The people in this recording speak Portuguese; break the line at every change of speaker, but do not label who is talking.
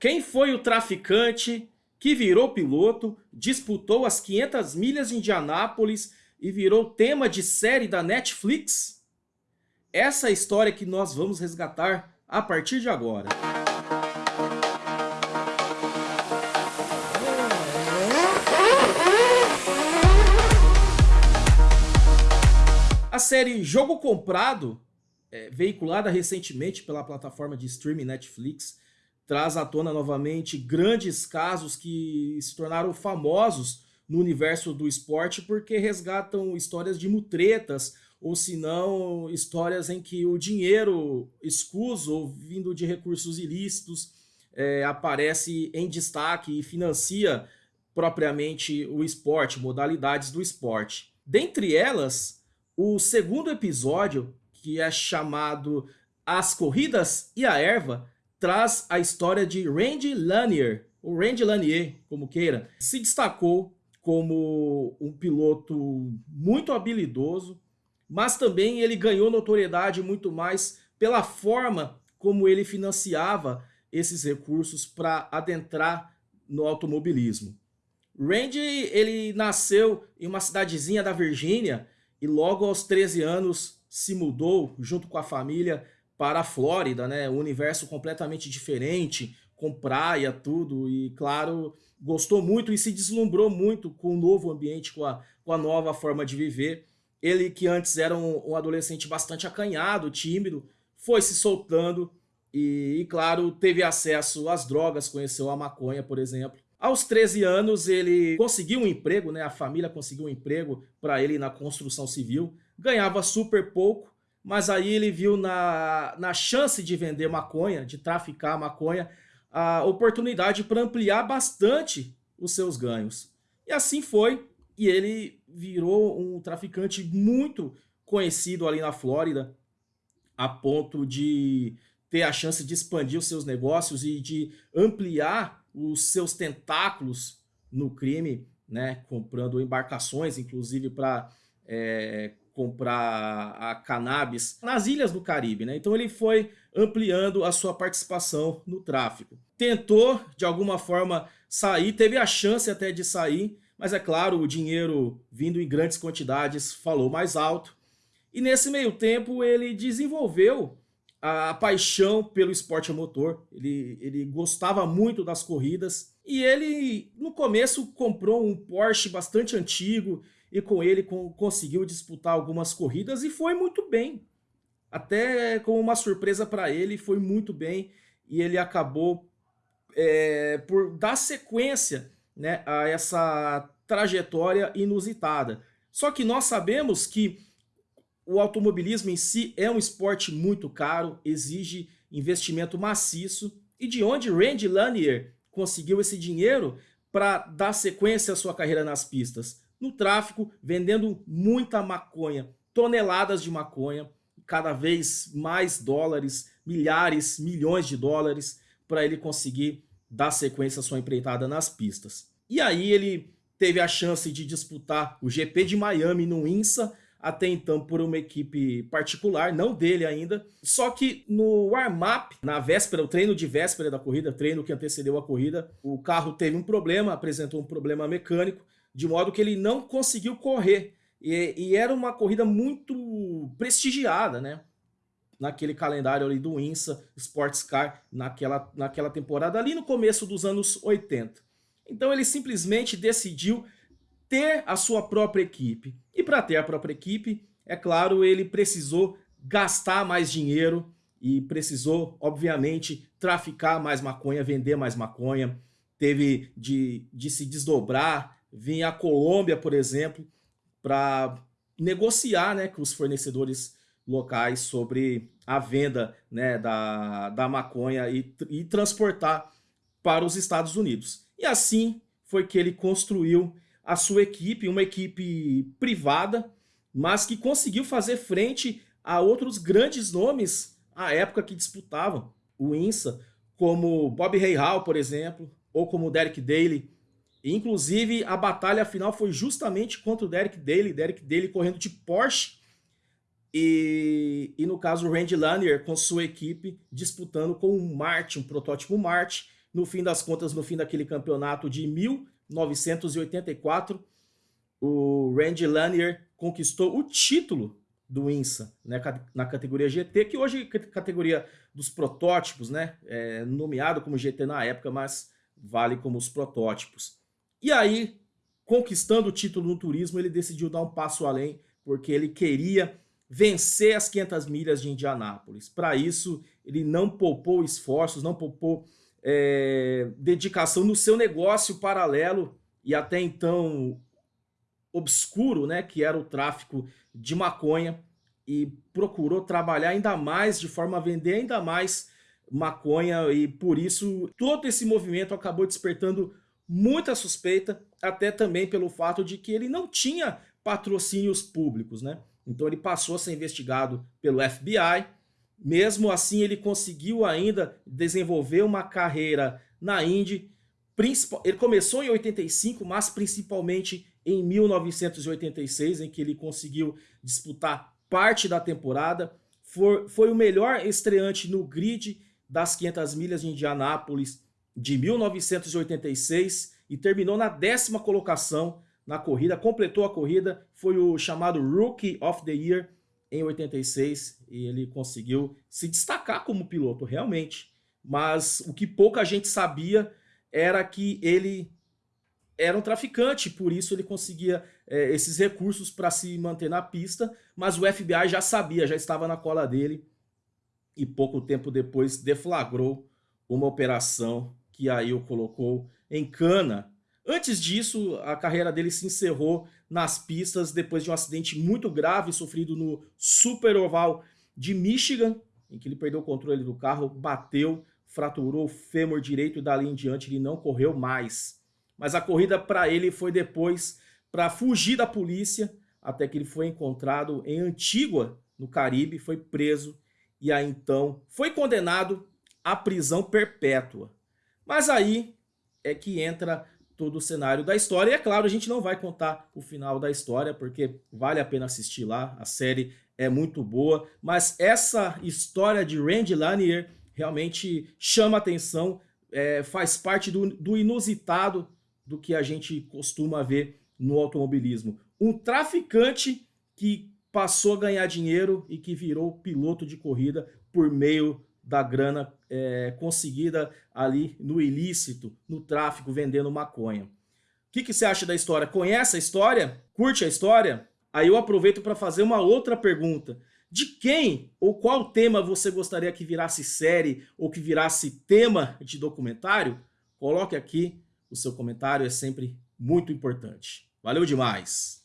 Quem foi o traficante que virou piloto, disputou as 500 milhas de Indianápolis e virou tema de série da Netflix? Essa é a história que nós vamos resgatar a partir de agora. A série Jogo Comprado, é, veiculada recentemente pela plataforma de streaming Netflix, traz à tona novamente grandes casos que se tornaram famosos no universo do esporte porque resgatam histórias de mutretas ou se não histórias em que o dinheiro escuso vindo de recursos ilícitos é, aparece em destaque e financia propriamente o esporte, modalidades do esporte. Dentre elas, o segundo episódio, que é chamado As Corridas e a Erva, traz a história de Randy Lanier, ou Randy Lanier, como queira, se destacou como um piloto muito habilidoso, mas também ele ganhou notoriedade muito mais pela forma como ele financiava esses recursos para adentrar no automobilismo. Randy ele nasceu em uma cidadezinha da Virgínia e logo aos 13 anos se mudou junto com a família para a Flórida, né? Um universo completamente diferente, com praia, tudo, e claro, gostou muito e se deslumbrou muito com o novo ambiente, com a, com a nova forma de viver. Ele que antes era um, um adolescente bastante acanhado, tímido, foi se soltando e, e, claro, teve acesso às drogas, conheceu a maconha, por exemplo. Aos 13 anos, ele conseguiu um emprego, né? a família conseguiu um emprego para ele na construção civil, ganhava super pouco, mas aí ele viu na, na chance de vender maconha, de traficar maconha, a oportunidade para ampliar bastante os seus ganhos. E assim foi, e ele virou um traficante muito conhecido ali na Flórida, a ponto de ter a chance de expandir os seus negócios e de ampliar os seus tentáculos no crime, né, comprando embarcações, inclusive para é, comprar a cannabis nas ilhas do Caribe, né? Então ele foi ampliando a sua participação no tráfico. Tentou, de alguma forma, sair, teve a chance até de sair, mas é claro, o dinheiro vindo em grandes quantidades falou mais alto. E nesse meio tempo ele desenvolveu a paixão pelo esporte a motor, ele, ele gostava muito das corridas e ele no começo comprou um Porsche bastante antigo e com ele conseguiu disputar algumas corridas e foi muito bem. Até como uma surpresa para ele, foi muito bem e ele acabou é, por dar sequência né, a essa trajetória inusitada. Só que nós sabemos que o automobilismo em si é um esporte muito caro, exige investimento maciço, e de onde Randy Lanier conseguiu esse dinheiro para dar sequência à sua carreira nas pistas? No tráfico, vendendo muita maconha, toneladas de maconha, cada vez mais dólares, milhares, milhões de dólares, para ele conseguir dar sequência à sua empreitada nas pistas. E aí ele teve a chance de disputar o GP de Miami no INSA, até então por uma equipe particular, não dele ainda. Só que no warm-up, na véspera, o treino de véspera da corrida, treino que antecedeu a corrida, o carro teve um problema, apresentou um problema mecânico, de modo que ele não conseguiu correr. E, e, era uma corrida muito prestigiada, né? Naquele calendário ali do INSA Sports Car, naquela, naquela temporada, ali no começo dos anos 80. Então ele simplesmente decidiu ter a sua própria equipe. E para ter a própria equipe, é claro, ele precisou gastar mais dinheiro e precisou, obviamente, traficar mais maconha, vender mais maconha, teve de, de se desdobrar vir à Colômbia, por exemplo, para negociar né, com os fornecedores locais sobre a venda né, da, da maconha e, e transportar para os Estados Unidos. E assim foi que ele construiu a sua equipe, uma equipe privada, mas que conseguiu fazer frente a outros grandes nomes à época que disputavam o INSA, como Bob Hall, por exemplo, ou como Derek Daly, Inclusive, a batalha final foi justamente contra o Derek Daly, Derek Daly correndo de Porsche e, e no caso o Randy Lanier com sua equipe disputando com o Martin, um protótipo Martin, no fim das contas, no fim daquele campeonato de 1984, o Randy Lanier conquistou o título do INSA, né, na categoria GT, que hoje é categoria dos protótipos, né, é nomeado como GT na época, mas vale como os protótipos. E aí, conquistando o título no turismo, ele decidiu dar um passo além, porque ele queria vencer as 500 milhas de Indianápolis. Para isso, ele não poupou esforços, não poupou é, dedicação no seu negócio paralelo e até então obscuro, né, que era o tráfico de maconha e procurou trabalhar ainda mais, de forma a vender ainda mais maconha e por isso todo esse movimento acabou despertando muita suspeita, até também pelo fato de que ele não tinha patrocínios públicos, né? Então ele passou a ser investigado pelo FBI, mesmo assim ele conseguiu ainda desenvolver uma carreira na Indy, ele começou em 85, mas principalmente em 1986, em que ele conseguiu disputar parte da temporada. Foi, foi o melhor estreante no grid das 500 milhas de Indianápolis de 1986 e terminou na décima colocação na corrida, completou a corrida, foi o chamado Rookie of the Year em 86 e ele conseguiu se destacar como piloto, realmente. Mas o que pouca gente sabia era que ele era um traficante, por isso ele conseguia é, esses recursos para se manter na pista, mas o FBI já sabia, já estava na cola dele e pouco tempo depois deflagrou uma operação que aí o colocou em cana. Antes disso, a carreira dele se encerrou nas pistas depois de um acidente muito grave sofrido no Super Oval de Michigan, em que ele perdeu o controle do carro, bateu, fraturou o fêmur direito e dali em diante ele não correu mais mas a corrida para ele foi depois para fugir da polícia, até que ele foi encontrado em Antígua, no Caribe, foi preso e aí então foi condenado à prisão perpétua. Mas aí é que entra todo o cenário da história. E é claro, a gente não vai contar o final da história, porque vale a pena assistir lá, a série é muito boa. Mas essa história de Randy Lanier realmente chama atenção, é, faz parte do, do inusitado do que a gente costuma ver no automobilismo. Um traficante que passou a ganhar dinheiro e que virou piloto de corrida por meio da grana é, conseguida ali no ilícito, no tráfico, vendendo maconha. O que, que você acha da história? Conhece a história? Curte a história? Aí eu aproveito para fazer uma outra pergunta. De quem ou qual tema você gostaria que virasse série ou que virasse tema de documentário? Coloque aqui o seu comentário é sempre muito importante. Valeu demais!